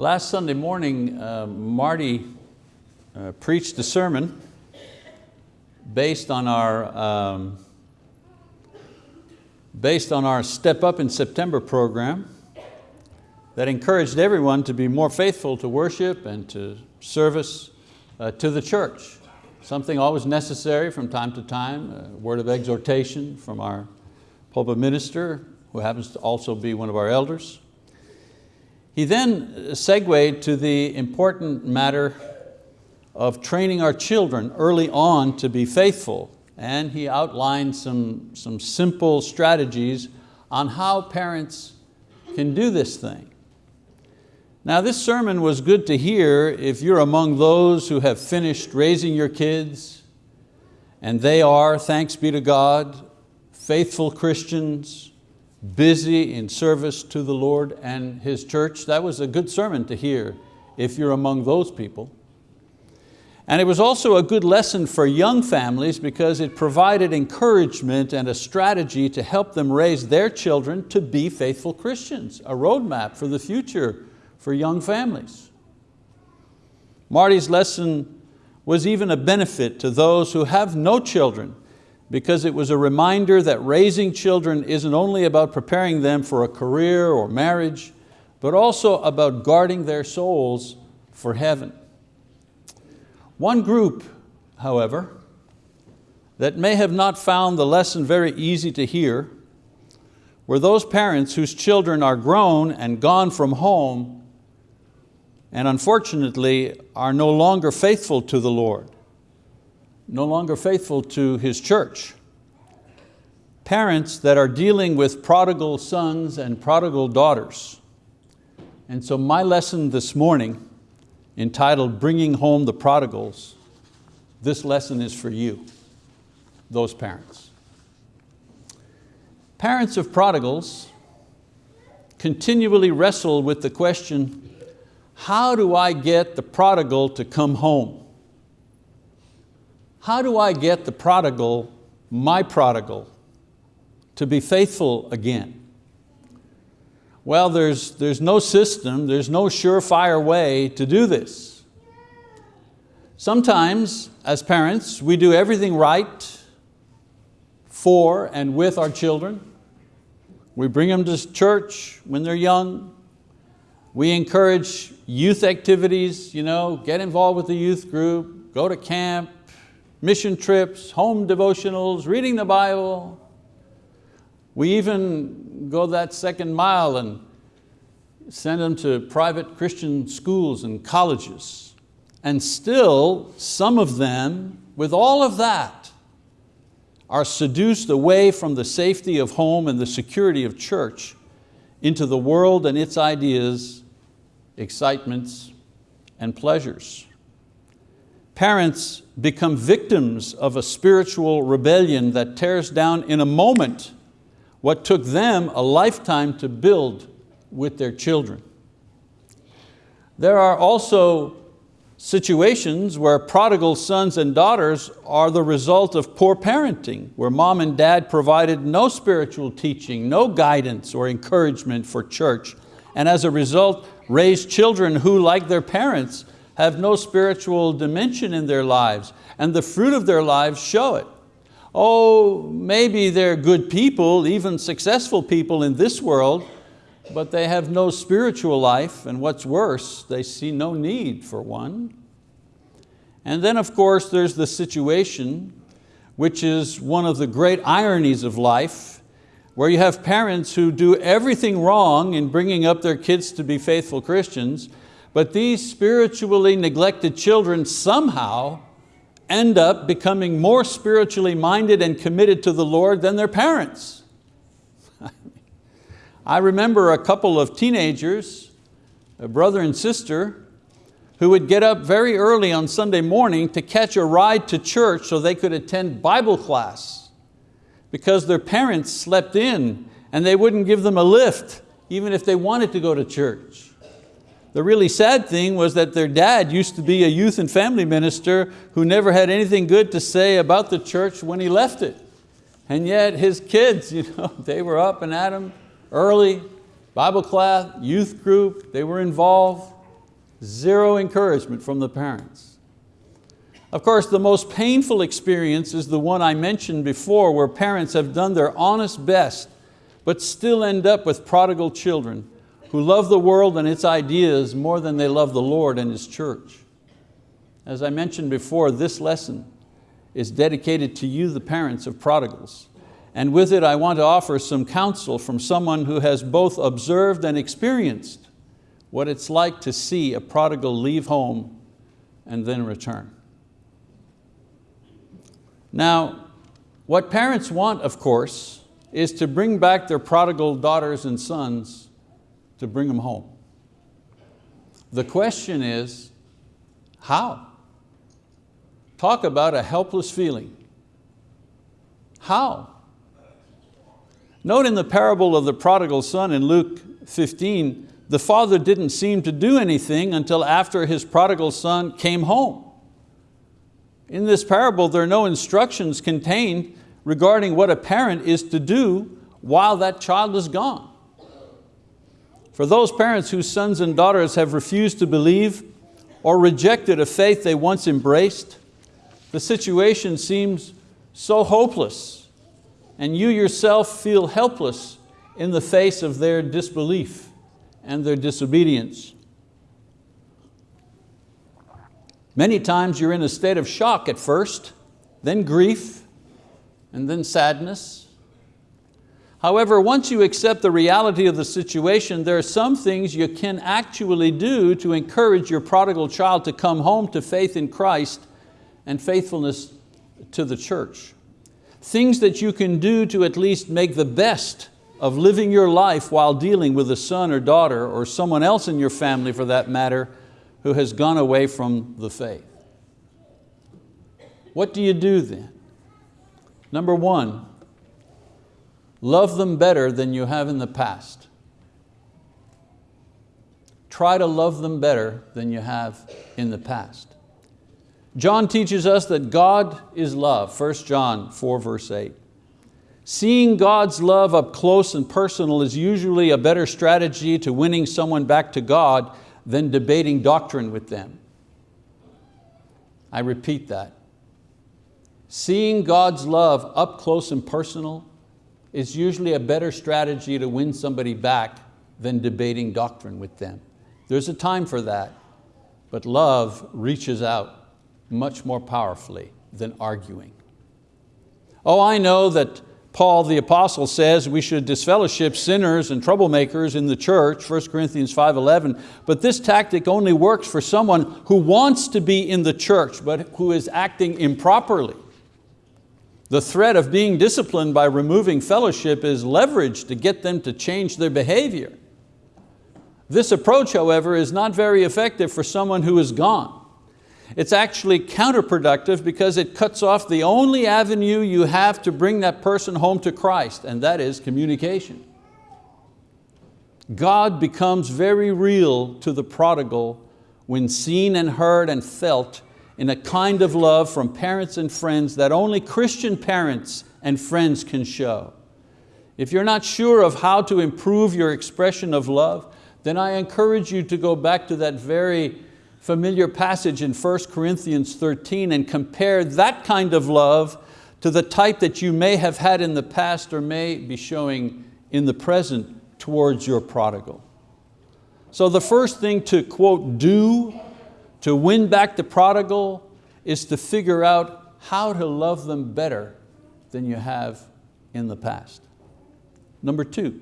Last Sunday morning, uh, Marty uh, preached a sermon based on our um, based on our Step Up in September program that encouraged everyone to be more faithful to worship and to service uh, to the church. Something always necessary from time to time, a word of exhortation from our pulpit minister, who happens to also be one of our elders. He then segued to the important matter of training our children early on to be faithful and he outlined some, some simple strategies on how parents can do this thing. Now this sermon was good to hear if you're among those who have finished raising your kids and they are, thanks be to God, faithful Christians, busy in service to the Lord and His church. That was a good sermon to hear if you're among those people. And it was also a good lesson for young families because it provided encouragement and a strategy to help them raise their children to be faithful Christians, a roadmap for the future for young families. Marty's lesson was even a benefit to those who have no children because it was a reminder that raising children isn't only about preparing them for a career or marriage, but also about guarding their souls for heaven. One group, however, that may have not found the lesson very easy to hear were those parents whose children are grown and gone from home and unfortunately are no longer faithful to the Lord, no longer faithful to His church. Parents that are dealing with prodigal sons and prodigal daughters. And so my lesson this morning entitled Bringing Home the Prodigals, this lesson is for you, those parents. Parents of prodigals continually wrestle with the question, how do I get the prodigal to come home? How do I get the prodigal, my prodigal, to be faithful again? Well, there's, there's no system, there's no surefire way to do this. Sometimes, as parents, we do everything right for and with our children. We bring them to church when they're young. We encourage youth activities, you know, get involved with the youth group, go to camp, mission trips, home devotionals, reading the Bible, we even go that second mile and send them to private Christian schools and colleges. And still, some of them, with all of that, are seduced away from the safety of home and the security of church into the world and its ideas, excitements, and pleasures. Parents become victims of a spiritual rebellion that tears down in a moment what took them a lifetime to build with their children. There are also situations where prodigal sons and daughters are the result of poor parenting, where mom and dad provided no spiritual teaching, no guidance or encouragement for church, and as a result raised children who, like their parents, have no spiritual dimension in their lives, and the fruit of their lives show it oh, maybe they're good people, even successful people in this world, but they have no spiritual life, and what's worse, they see no need for one. And then of course there's the situation, which is one of the great ironies of life, where you have parents who do everything wrong in bringing up their kids to be faithful Christians, but these spiritually neglected children somehow end up becoming more spiritually minded and committed to the Lord than their parents. I remember a couple of teenagers, a brother and sister, who would get up very early on Sunday morning to catch a ride to church so they could attend Bible class because their parents slept in and they wouldn't give them a lift even if they wanted to go to church. The really sad thing was that their dad used to be a youth and family minister who never had anything good to say about the church when he left it. And yet his kids, you know, they were up and at him early, Bible class, youth group, they were involved. Zero encouragement from the parents. Of course, the most painful experience is the one I mentioned before where parents have done their honest best but still end up with prodigal children who love the world and its ideas more than they love the Lord and His church. As I mentioned before, this lesson is dedicated to you, the parents of prodigals. And with it, I want to offer some counsel from someone who has both observed and experienced what it's like to see a prodigal leave home and then return. Now, what parents want, of course, is to bring back their prodigal daughters and sons to bring them home. The question is, how? Talk about a helpless feeling. How? Note in the parable of the prodigal son in Luke 15, the father didn't seem to do anything until after his prodigal son came home. In this parable, there are no instructions contained regarding what a parent is to do while that child is gone. For those parents whose sons and daughters have refused to believe or rejected a faith they once embraced, the situation seems so hopeless and you yourself feel helpless in the face of their disbelief and their disobedience. Many times you're in a state of shock at first, then grief, and then sadness. However, once you accept the reality of the situation, there are some things you can actually do to encourage your prodigal child to come home to faith in Christ and faithfulness to the church. Things that you can do to at least make the best of living your life while dealing with a son or daughter or someone else in your family for that matter who has gone away from the faith. What do you do then? Number one, love them better than you have in the past. Try to love them better than you have in the past. John teaches us that God is love, 1 John 4 verse 8. Seeing God's love up close and personal is usually a better strategy to winning someone back to God than debating doctrine with them. I repeat that. Seeing God's love up close and personal is usually a better strategy to win somebody back than debating doctrine with them. There's a time for that, but love reaches out much more powerfully than arguing. Oh, I know that Paul the apostle says we should disfellowship sinners and troublemakers in the church, 1 Corinthians 5.11, but this tactic only works for someone who wants to be in the church but who is acting improperly. The threat of being disciplined by removing fellowship is leveraged to get them to change their behavior. This approach, however, is not very effective for someone who is gone. It's actually counterproductive because it cuts off the only avenue you have to bring that person home to Christ, and that is communication. God becomes very real to the prodigal when seen and heard and felt in a kind of love from parents and friends that only Christian parents and friends can show. If you're not sure of how to improve your expression of love, then I encourage you to go back to that very familiar passage in 1 Corinthians 13 and compare that kind of love to the type that you may have had in the past or may be showing in the present towards your prodigal. So the first thing to quote, do to win back the prodigal is to figure out how to love them better than you have in the past. Number two,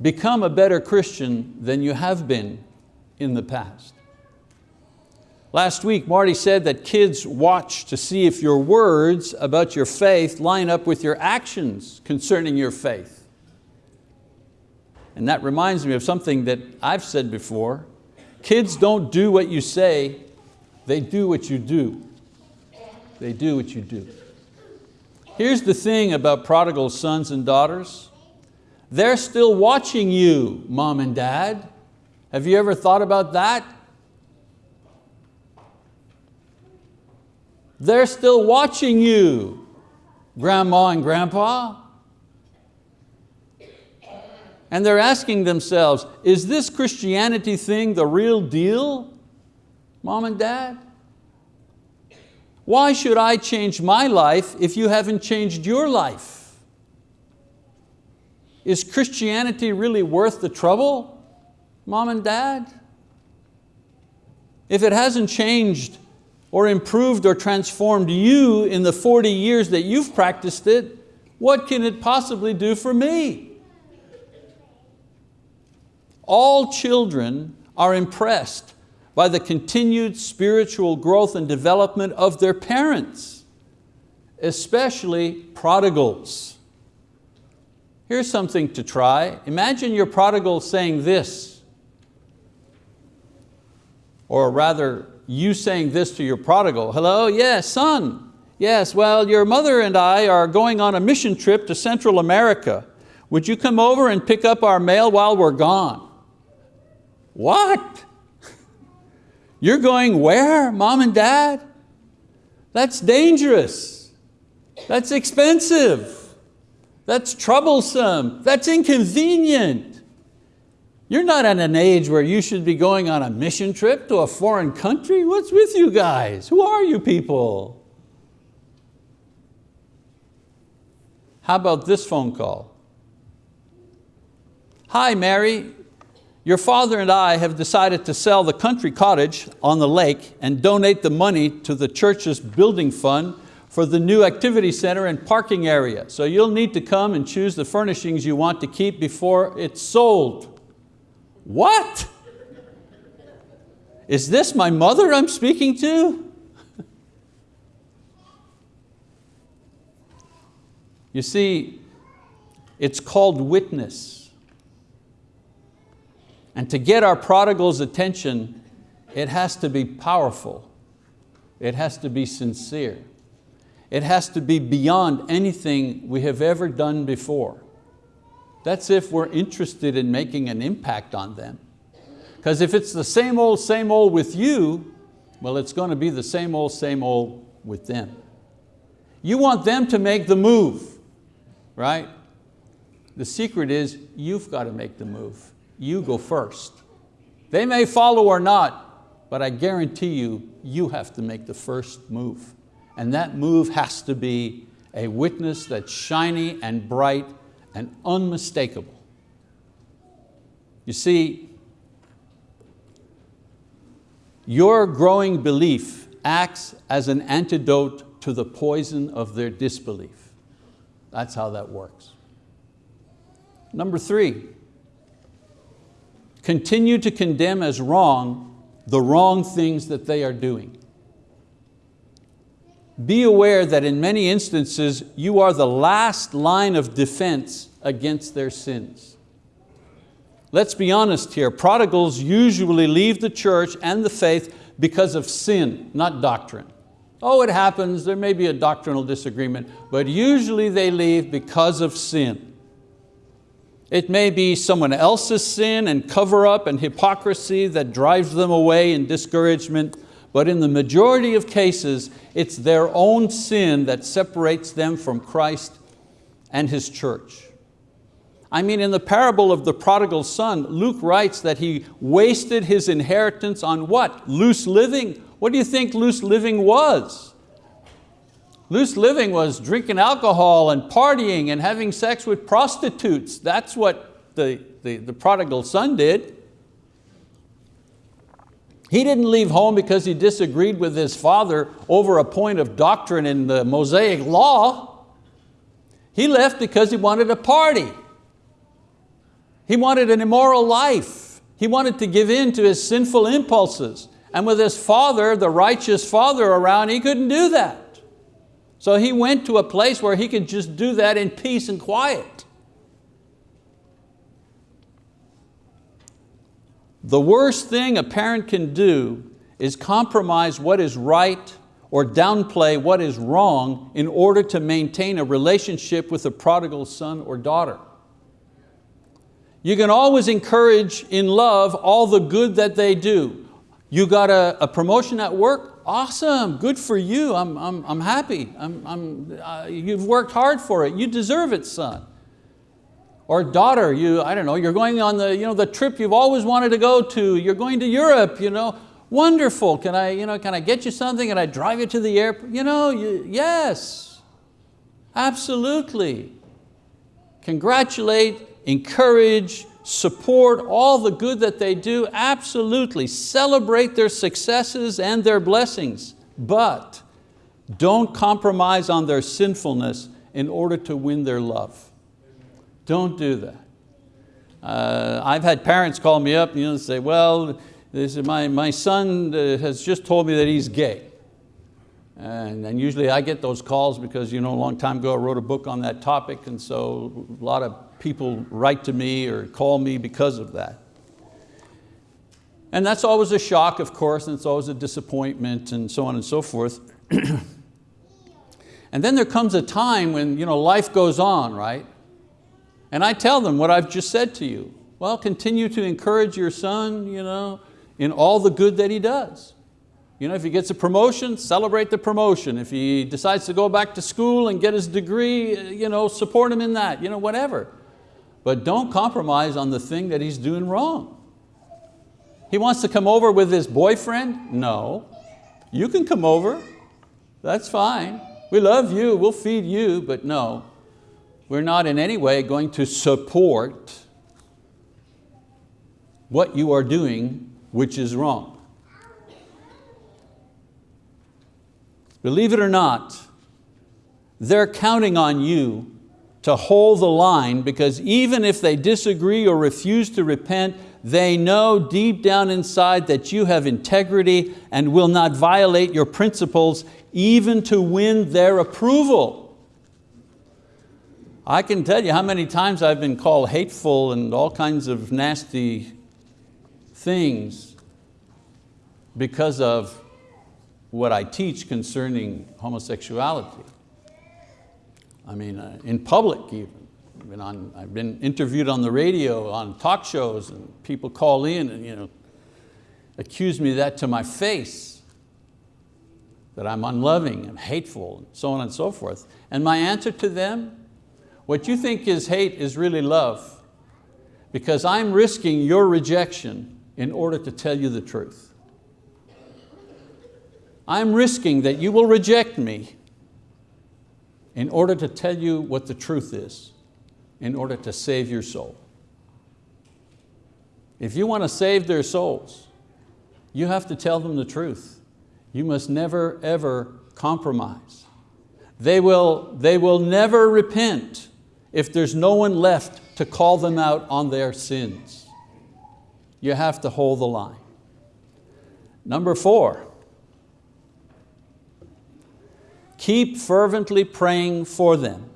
become a better Christian than you have been in the past. Last week, Marty said that kids watch to see if your words about your faith line up with your actions concerning your faith. And that reminds me of something that I've said before. Kids don't do what you say, they do what you do. They do what you do. Here's the thing about prodigal sons and daughters. They're still watching you, mom and dad. Have you ever thought about that? They're still watching you, grandma and grandpa. And they're asking themselves, is this Christianity thing the real deal, mom and dad? Why should I change my life if you haven't changed your life? Is Christianity really worth the trouble, mom and dad? If it hasn't changed or improved or transformed you in the 40 years that you've practiced it, what can it possibly do for me? All children are impressed by the continued spiritual growth and development of their parents, especially prodigals. Here's something to try. Imagine your prodigal saying this, or rather you saying this to your prodigal, hello, yes, son, yes, well, your mother and I are going on a mission trip to Central America. Would you come over and pick up our mail while we're gone? What? You're going where, mom and dad? That's dangerous. That's expensive. That's troublesome. That's inconvenient. You're not at an age where you should be going on a mission trip to a foreign country. What's with you guys? Who are you people? How about this phone call? Hi Mary, your father and I have decided to sell the country cottage on the lake and donate the money to the church's building fund for the new activity center and parking area. So you'll need to come and choose the furnishings you want to keep before it's sold. What? Is this my mother I'm speaking to? you see, it's called witness. And to get our prodigal's attention, it has to be powerful. It has to be sincere. It has to be beyond anything we have ever done before. That's if we're interested in making an impact on them. Because if it's the same old, same old with you, well, it's going to be the same old, same old with them. You want them to make the move, right? The secret is you've got to make the move you go first. They may follow or not, but I guarantee you, you have to make the first move. And that move has to be a witness that's shiny and bright and unmistakable. You see, your growing belief acts as an antidote to the poison of their disbelief. That's how that works. Number three, continue to condemn as wrong the wrong things that they are doing. Be aware that in many instances you are the last line of defense against their sins. Let's be honest here, prodigals usually leave the church and the faith because of sin, not doctrine. Oh, it happens, there may be a doctrinal disagreement, but usually they leave because of sin. It may be someone else's sin and cover up and hypocrisy that drives them away in discouragement, but in the majority of cases, it's their own sin that separates them from Christ and His church. I mean, in the parable of the prodigal son, Luke writes that he wasted his inheritance on what? Loose living. What do you think loose living was? Loose living was drinking alcohol and partying and having sex with prostitutes. That's what the, the, the prodigal son did. He didn't leave home because he disagreed with his father over a point of doctrine in the Mosaic law. He left because he wanted a party. He wanted an immoral life. He wanted to give in to his sinful impulses. And with his father, the righteous father around, he couldn't do that. So he went to a place where he could just do that in peace and quiet. The worst thing a parent can do is compromise what is right or downplay what is wrong in order to maintain a relationship with a prodigal son or daughter. You can always encourage in love all the good that they do. You got a, a promotion at work, awesome, good for you, I'm, I'm, I'm happy, I'm, I'm, uh, you've worked hard for it, you deserve it, son. Or daughter, you, I don't know, you're going on the, you know, the trip you've always wanted to go to, you're going to Europe, you know, wonderful, can I, you know, can I get you something? Can I drive you to the airport? You know, you, yes, absolutely. Congratulate, encourage, support all the good that they do, absolutely. Celebrate their successes and their blessings, but don't compromise on their sinfulness in order to win their love. Don't do that. Uh, I've had parents call me up you know, and say, well, this is my, my son uh, has just told me that he's gay. And, and, usually I get those calls because you know, a long time ago I wrote a book on that topic and so a lot of people write to me or call me because of that. And that's always a shock, of course, and it's always a disappointment and so on and so forth. and then there comes a time when you know, life goes on, right? And I tell them what I've just said to you. Well, continue to encourage your son you know, in all the good that he does. You know, if he gets a promotion, celebrate the promotion. If he decides to go back to school and get his degree, you know, support him in that, you know, whatever. But don't compromise on the thing that he's doing wrong. He wants to come over with his boyfriend? No. You can come over, that's fine. We love you, we'll feed you, but no. We're not in any way going to support what you are doing which is wrong. Believe it or not, they're counting on you to hold the line because even if they disagree or refuse to repent, they know deep down inside that you have integrity and will not violate your principles even to win their approval. I can tell you how many times I've been called hateful and all kinds of nasty things because of what I teach concerning homosexuality. I mean, uh, in public even. I've been, on, I've been interviewed on the radio, on talk shows, and people call in and you know, accuse me that to my face, that I'm unloving and hateful, and so on and so forth. And my answer to them, what you think is hate is really love, because I'm risking your rejection in order to tell you the truth. I'm risking that you will reject me in order to tell you what the truth is, in order to save your soul. If you want to save their souls, you have to tell them the truth. You must never, ever compromise. They will, they will never repent if there's no one left to call them out on their sins. You have to hold the line. Number four, Keep fervently praying for them.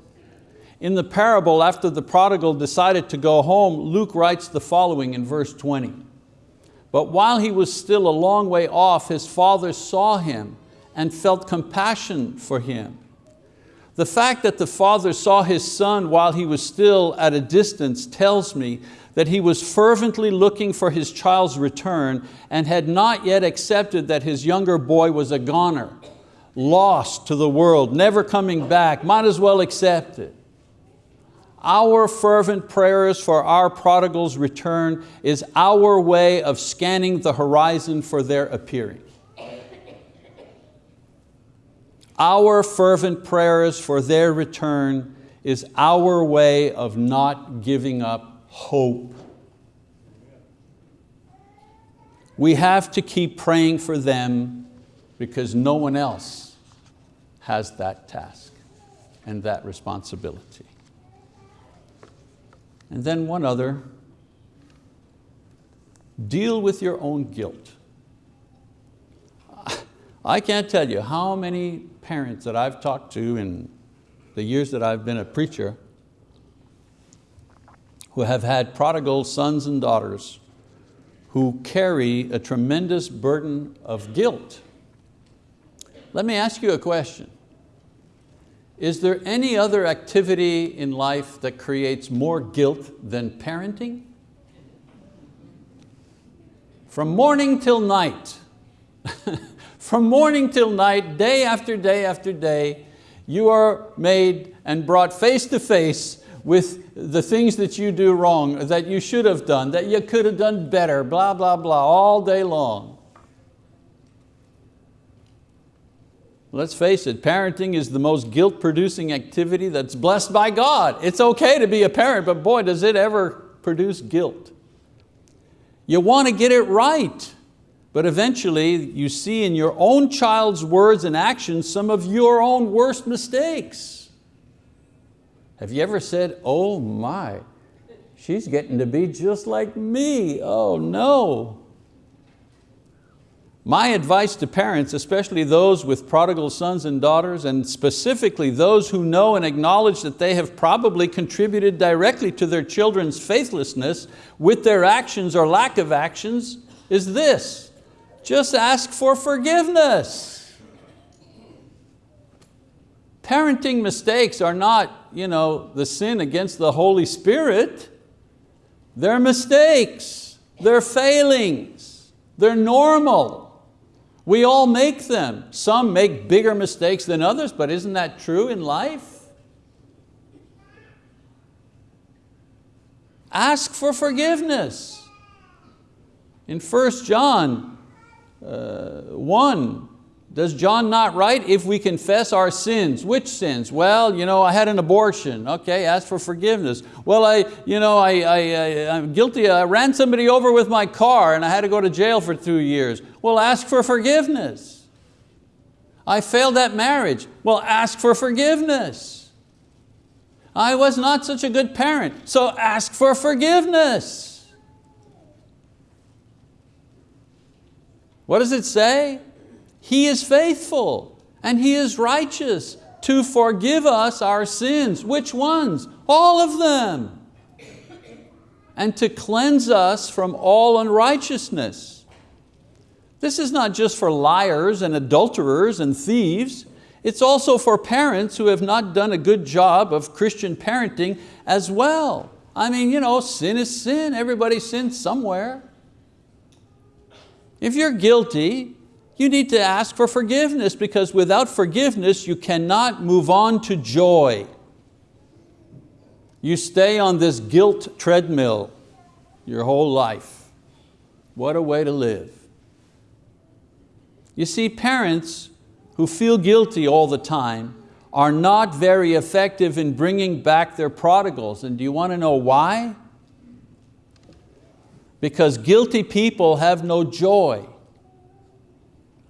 In the parable, after the prodigal decided to go home, Luke writes the following in verse 20. But while he was still a long way off, his father saw him and felt compassion for him. The fact that the father saw his son while he was still at a distance tells me that he was fervently looking for his child's return and had not yet accepted that his younger boy was a goner lost to the world, never coming back, might as well accept it. Our fervent prayers for our prodigal's return is our way of scanning the horizon for their appearing. Our fervent prayers for their return is our way of not giving up hope. We have to keep praying for them because no one else has that task and that responsibility. And then one other, deal with your own guilt. I can't tell you how many parents that I've talked to in the years that I've been a preacher who have had prodigal sons and daughters who carry a tremendous burden of guilt. Let me ask you a question. Is there any other activity in life that creates more guilt than parenting? From morning till night, from morning till night, day after day after day, you are made and brought face to face with the things that you do wrong, that you should have done, that you could have done better, blah, blah, blah, all day long. Let's face it, parenting is the most guilt-producing activity that's blessed by God. It's okay to be a parent, but boy, does it ever produce guilt. You want to get it right, but eventually you see in your own child's words and actions some of your own worst mistakes. Have you ever said, oh my, she's getting to be just like me, oh no. My advice to parents, especially those with prodigal sons and daughters, and specifically those who know and acknowledge that they have probably contributed directly to their children's faithlessness with their actions or lack of actions, is this, just ask for forgiveness. Parenting mistakes are not you know, the sin against the Holy Spirit. They're mistakes, they're failings, they're normal. We all make them. Some make bigger mistakes than others, but isn't that true in life? Ask for forgiveness. In 1 John uh, 1, does John not write, if we confess our sins? Which sins? Well, you know, I had an abortion. Okay, ask for forgiveness. Well, I, you know, I, I, I, I'm guilty, I ran somebody over with my car and I had to go to jail for two years. Well, ask for forgiveness. I failed at marriage. Well, ask for forgiveness. I was not such a good parent, so ask for forgiveness. What does it say? He is faithful and He is righteous to forgive us our sins. Which ones? All of them. And to cleanse us from all unrighteousness. This is not just for liars and adulterers and thieves, it's also for parents who have not done a good job of Christian parenting as well. I mean, you know, sin is sin, everybody sins somewhere. If you're guilty, you need to ask for forgiveness because without forgiveness you cannot move on to joy. You stay on this guilt treadmill your whole life. What a way to live. You see, parents who feel guilty all the time are not very effective in bringing back their prodigals. And do you want to know why? Because guilty people have no joy.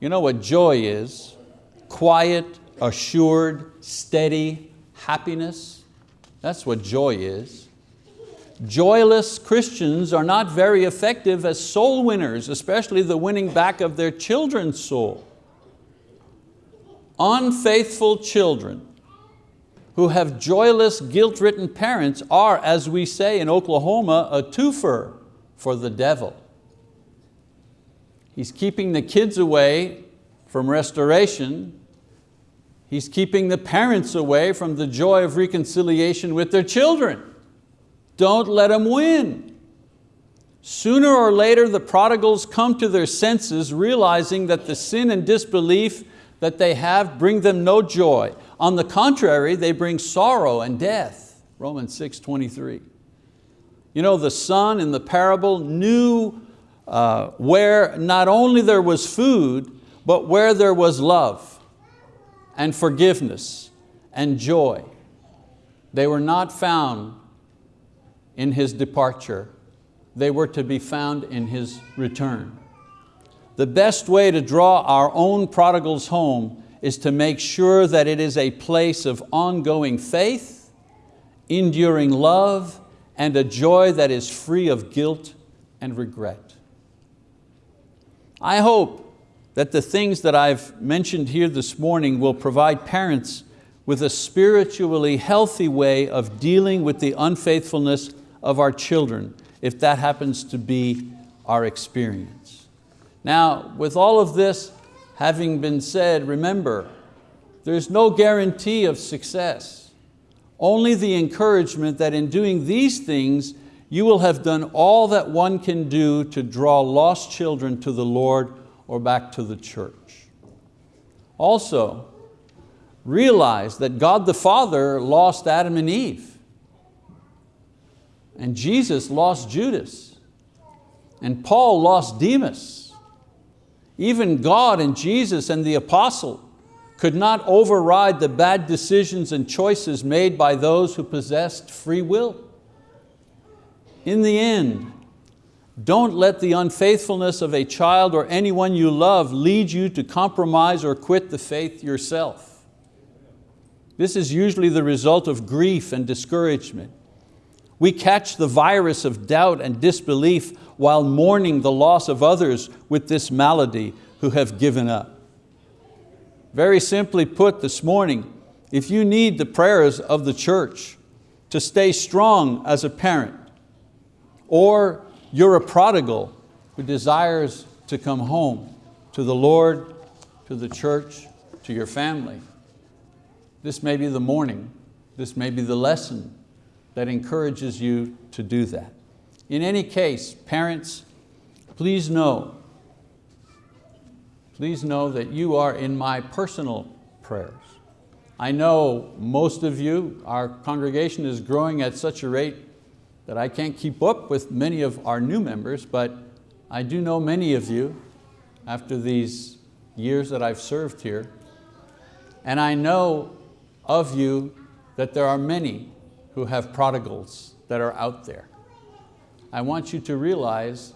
You know what joy is? Quiet, assured, steady happiness. That's what joy is. Joyless Christians are not very effective as soul winners, especially the winning back of their children's soul. Unfaithful children who have joyless, guilt-ridden parents are, as we say in Oklahoma, a twofer for the devil. He's keeping the kids away from restoration. He's keeping the parents away from the joy of reconciliation with their children. Don't let them win. Sooner or later, the prodigals come to their senses, realizing that the sin and disbelief that they have bring them no joy. On the contrary, they bring sorrow and death. Romans 6, 23. You know, the son in the parable knew uh, where not only there was food, but where there was love and forgiveness and joy. They were not found in His departure. They were to be found in His return. The best way to draw our own prodigals home is to make sure that it is a place of ongoing faith, enduring love, and a joy that is free of guilt and regret. I hope that the things that I've mentioned here this morning will provide parents with a spiritually healthy way of dealing with the unfaithfulness of our children, if that happens to be our experience. Now, with all of this having been said, remember, there's no guarantee of success, only the encouragement that in doing these things, you will have done all that one can do to draw lost children to the Lord or back to the church. Also, realize that God the Father lost Adam and Eve. And Jesus lost Judas. And Paul lost Demas. Even God and Jesus and the apostle could not override the bad decisions and choices made by those who possessed free will. In the end, don't let the unfaithfulness of a child or anyone you love lead you to compromise or quit the faith yourself. This is usually the result of grief and discouragement. We catch the virus of doubt and disbelief while mourning the loss of others with this malady who have given up. Very simply put this morning, if you need the prayers of the church to stay strong as a parent, or you're a prodigal who desires to come home to the Lord, to the church, to your family, this may be the morning, this may be the lesson that encourages you to do that. In any case, parents, please know please know that you are in my personal prayers. I know most of you, our congregation is growing at such a rate that I can't keep up with many of our new members, but I do know many of you after these years that I've served here. And I know of you that there are many who have prodigals that are out there. I want you to realize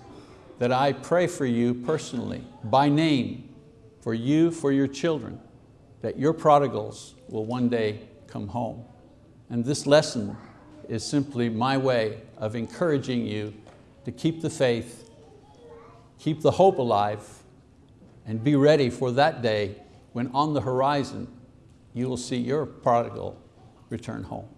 that I pray for you personally, by name, for you, for your children, that your prodigals will one day come home. And this lesson is simply my way of encouraging you to keep the faith, keep the hope alive, and be ready for that day when on the horizon you will see your prodigal return home.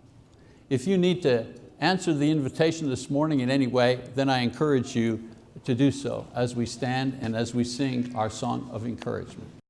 If you need to answer the invitation this morning in any way, then I encourage you to do so as we stand and as we sing our song of encouragement.